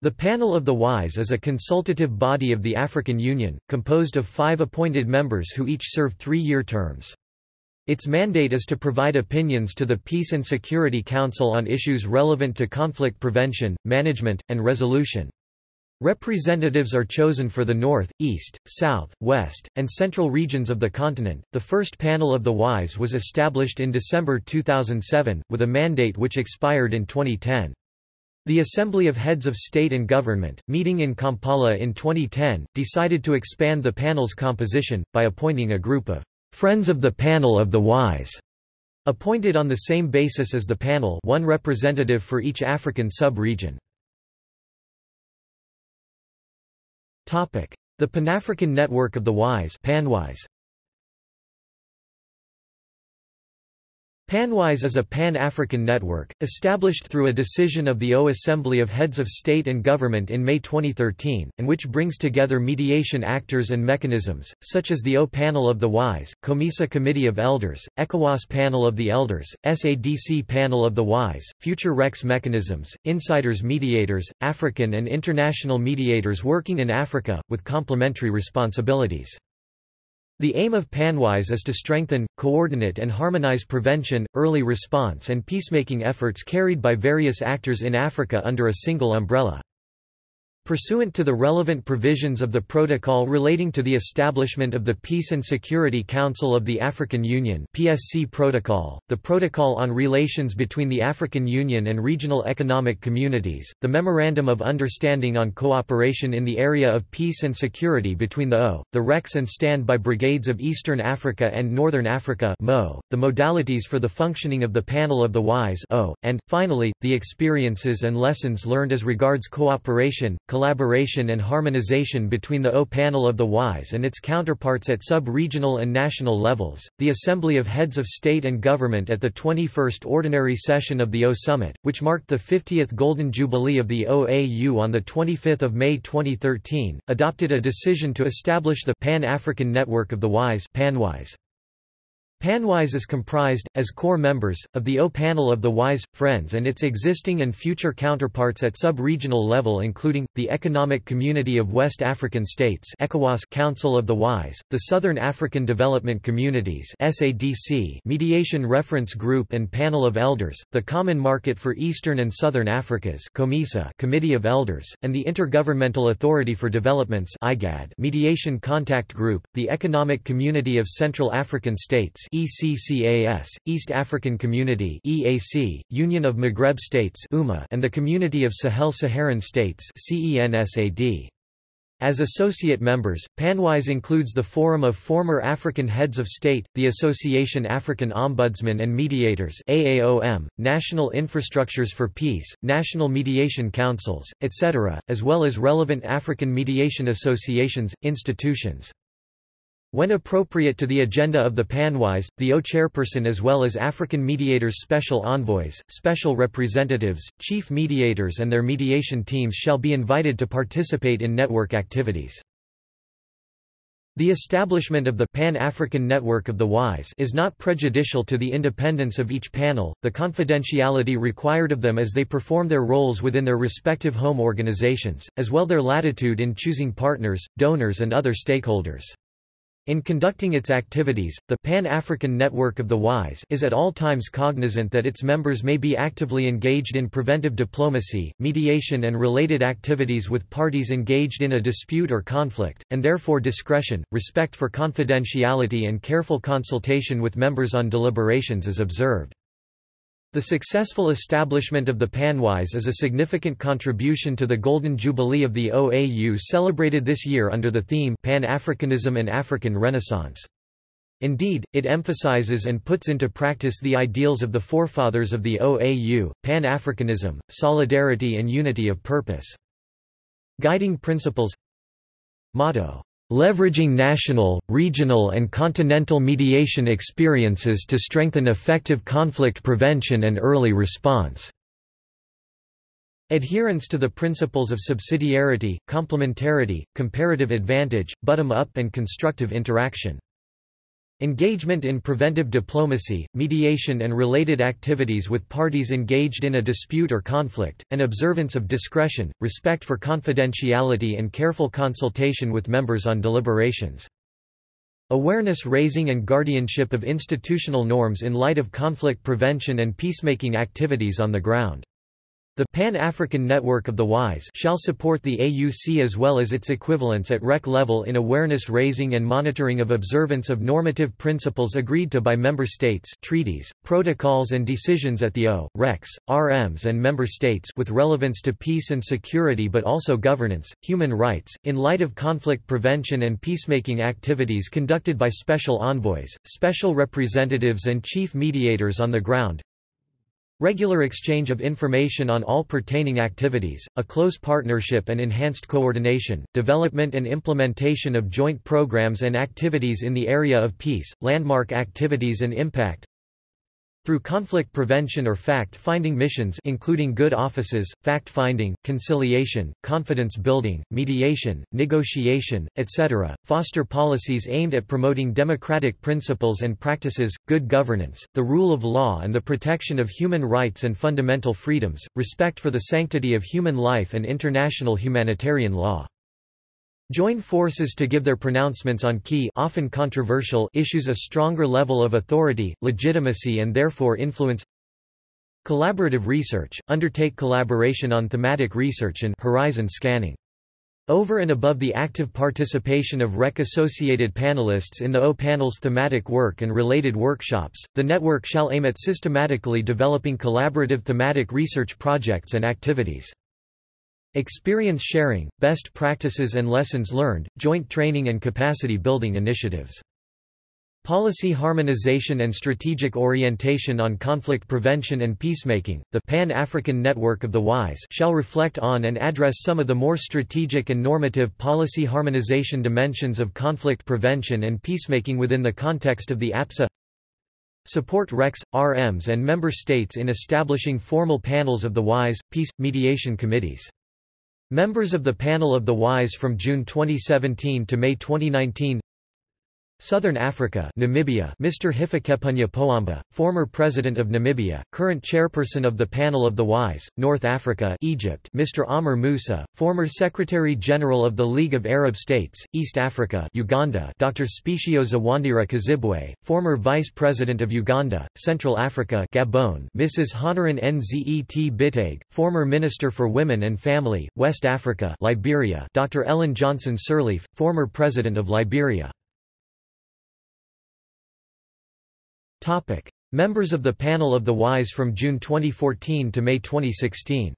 The Panel of the Wise is a consultative body of the African Union, composed of five appointed members who each serve three-year terms. Its mandate is to provide opinions to the Peace and Security Council on issues relevant to conflict prevention, management, and resolution. Representatives are chosen for the North, East, South, West, and Central regions of the continent. The first panel of the WISE was established in December 2007, with a mandate which expired in 2010. The Assembly of Heads of State and Government, meeting in Kampala in 2010, decided to expand the panel's composition, by appointing a group of Friends of the Panel of the Wise, appointed on the same basis as the panel one representative for each African sub-region. The Pan-African Network of the Wise Panwise PanWise is a pan-African network, established through a decision of the O Assembly of Heads of State and Government in May 2013, and which brings together mediation actors and mechanisms, such as the O Panel of the Wise, COMESA Committee of Elders, ECOWAS Panel of the Elders, SADC Panel of the Wise, Future RECs mechanisms, Insiders Mediators, African and international mediators working in Africa, with complementary responsibilities. The aim of PanWise is to strengthen, coordinate and harmonize prevention, early response and peacemaking efforts carried by various actors in Africa under a single umbrella. Pursuant to the relevant provisions of the Protocol relating to the establishment of the Peace and Security Council of the African Union PSC Protocol, the Protocol on Relations between the African Union and Regional Economic Communities, the Memorandum of Understanding on Cooperation in the Area of Peace and Security between the O, the RECs and Standby Brigades of Eastern Africa and Northern Africa MO, the modalities for the functioning of the Panel of the Wise o, and, finally, the experiences and lessons learned as regards cooperation, collaboration and harmonization between the O panel of the WISE and its counterparts at sub-regional and national levels. The Assembly of Heads of State and Government at the 21st Ordinary Session of the O Summit, which marked the 50th Golden Jubilee of the OAU on the 25th of May 2013, adopted a decision to establish the Pan-African Network of the WISE PanWise. PanWise is comprised, as core members, of the O panel of the WISE, Friends and its existing and future counterparts at sub-regional level including, the Economic Community of West African States ECOWAS Council of the WISE, the Southern African Development Communities SADC Mediation Reference Group and Panel of Elders, the Common Market for Eastern and Southern Africas COMESA Committee of Elders, and the Intergovernmental Authority for Developments IGAD Mediation Contact Group, the Economic Community of Central African States ECCAS, East African Community EAC, Union of Maghreb States UMA, and the Community of Sahel-Saharan States CENSAD. As associate members, PanWise includes the Forum of Former African Heads of State, the Association African Ombudsmen and Mediators AAOM, National Infrastructures for Peace, National Mediation Councils, etc., as well as relevant African mediation associations, institutions. When appropriate to the agenda of the PanWise, the O chairperson as well as African mediators special envoys, special representatives, chief mediators and their mediation teams shall be invited to participate in network activities. The establishment of the Pan-African Network of the WISE is not prejudicial to the independence of each panel, the confidentiality required of them as they perform their roles within their respective home organizations, as well their latitude in choosing partners, donors and other stakeholders. In conducting its activities, the Pan-African Network of the WISE is at all times cognizant that its members may be actively engaged in preventive diplomacy, mediation and related activities with parties engaged in a dispute or conflict, and therefore discretion, respect for confidentiality and careful consultation with members on deliberations is observed. The successful establishment of the PanWise is a significant contribution to the Golden Jubilee of the OAU celebrated this year under the theme Pan-Africanism and African Renaissance. Indeed, it emphasizes and puts into practice the ideals of the forefathers of the OAU, Pan-Africanism, solidarity and unity of purpose. Guiding principles Motto leveraging national, regional and continental mediation experiences to strengthen effective conflict prevention and early response. Adherence to the principles of subsidiarity, complementarity, comparative advantage, bottom-up and constructive interaction. Engagement in preventive diplomacy, mediation and related activities with parties engaged in a dispute or conflict, and observance of discretion, respect for confidentiality and careful consultation with members on deliberations. Awareness raising and guardianship of institutional norms in light of conflict prevention and peacemaking activities on the ground. The Pan-African Network of the WISE shall support the AUC as well as its equivalents at REC level in awareness raising and monitoring of observance of normative principles agreed to by member states treaties, protocols and decisions at the O, RECs, RMs and member states with relevance to peace and security but also governance, human rights, in light of conflict prevention and peacemaking activities conducted by special envoys, special representatives and chief mediators on the ground, Regular exchange of information on all pertaining activities, a close partnership and enhanced coordination, development and implementation of joint programs and activities in the area of peace, landmark activities and impact, through conflict prevention or fact-finding missions including good offices, fact-finding, conciliation, confidence building, mediation, negotiation, etc., foster policies aimed at promoting democratic principles and practices, good governance, the rule of law and the protection of human rights and fundamental freedoms, respect for the sanctity of human life and international humanitarian law. Join forces to give their pronouncements on key often controversial issues a stronger level of authority, legitimacy and therefore influence Collaborative research, undertake collaboration on thematic research and horizon scanning. Over and above the active participation of REC-associated panelists in the O panel's thematic work and related workshops, the network shall aim at systematically developing collaborative thematic research projects and activities. Experience sharing, best practices and lessons learned, joint training and capacity building initiatives. Policy harmonization and strategic orientation on conflict prevention and peacemaking, the Pan-African Network of the WISE shall reflect on and address some of the more strategic and normative policy harmonization dimensions of conflict prevention and peacemaking within the context of the APSA Support RECs, RMs and member states in establishing formal panels of the WISE, peace, mediation committees. Members of the panel of the WISE from June 2017 to May 2019 Southern Africa Namibia Mr. Hifikepunye Pohamba, former President of Namibia, current chairperson of the Panel of the Wise, North Africa Egypt Mr. Amr Moussa, former Secretary-General of the League of Arab States, East Africa Uganda Dr. Specioza Wandira Kazibwe, former Vice President of Uganda, Central Africa Gabon Mrs. Honorine Nzet Biteghe, former Minister for Women and Family, West Africa Liberia Dr. Ellen Johnson Sirleaf, former President of Liberia Topic. Members of the Panel of the Wise from June 2014 to May 2016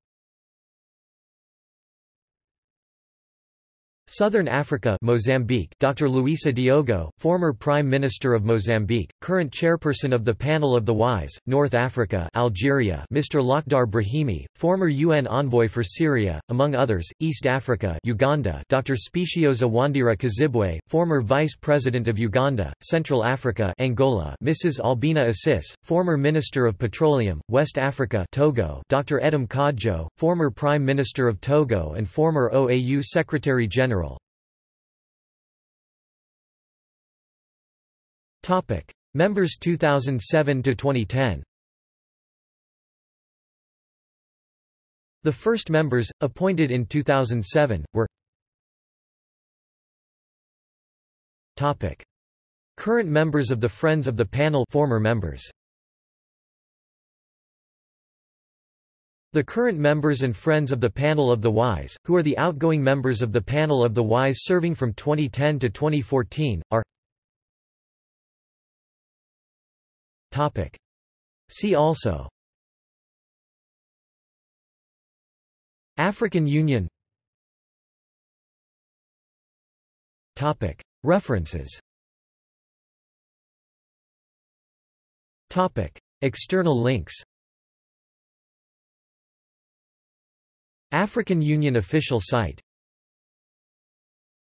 Southern Africa Mozambique Dr. Luisa Diogo, former Prime Minister of Mozambique, current chairperson of the Panel of the Wise, North Africa Algeria Mr. Lakhdar Brahimi, former UN envoy for Syria, among others, East Africa Uganda Dr. Specioza Wandira Kazibwe, former Vice President of Uganda, Central Africa Angola Mrs. Albina Assis, former Minister of Petroleum, West Africa Togo Dr. Edem Kodjo, former Prime Minister of Togo and former OAU Secretary-General Topic: Members 2007 to 2010. The first members, appointed in 2007, were Topic. Current members of the Friends of the Panel former members. The current members and friends of the Panel of the Wise, who are the outgoing members of the Panel of the Wise serving from 2010 to 2014, are Topic. See also African Union Topic. References Topic. External links African Union official site